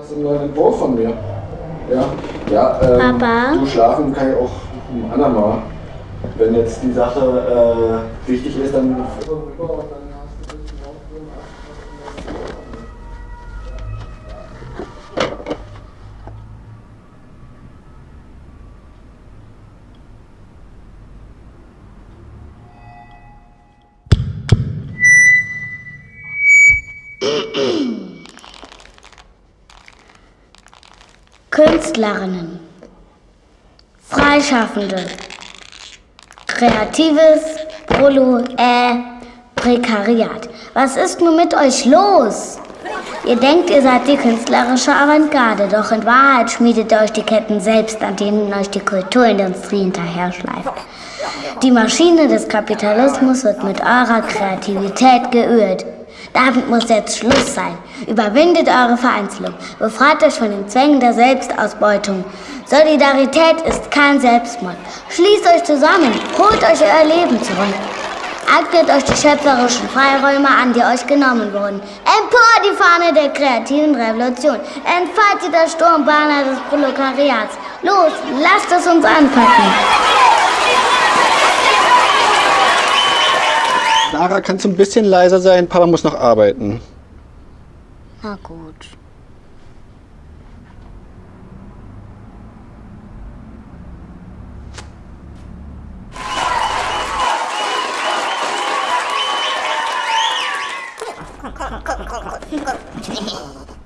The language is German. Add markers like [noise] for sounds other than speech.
Das ist ein neuer Entwurf von mir. Ja, ja ähm, Papa? du schlafen kann ich auch ein andermal. Wenn jetzt die Sache äh, wichtig ist, dann. [clears throat] Künstlerinnen, Freischaffende, Kreatives, Prolo, äh, Prekariat. Was ist nun mit euch los? Ihr denkt, ihr seid die künstlerische Avantgarde, doch in Wahrheit schmiedet ihr euch die Ketten selbst, an denen euch die Kulturindustrie hinterher schleift. Die Maschine des Kapitalismus wird mit eurer Kreativität geölt. Damit muss jetzt Schluss sein. Überwindet eure Vereinzelung. Befreit euch von den Zwängen der Selbstausbeutung. Solidarität ist kein Selbstmord. Schließt euch zusammen. Holt euch euer Leben zurück. Eignet euch die schöpferischen Freiräume an, die euch genommen wurden. Empor die Fahne der kreativen Revolution. Entfaltet das Sturmbanner des Proletariats. Los, lasst es uns anpacken. Lara, kannst du ein bisschen leiser sein? Papa muss noch arbeiten. Na gut. ハハハ!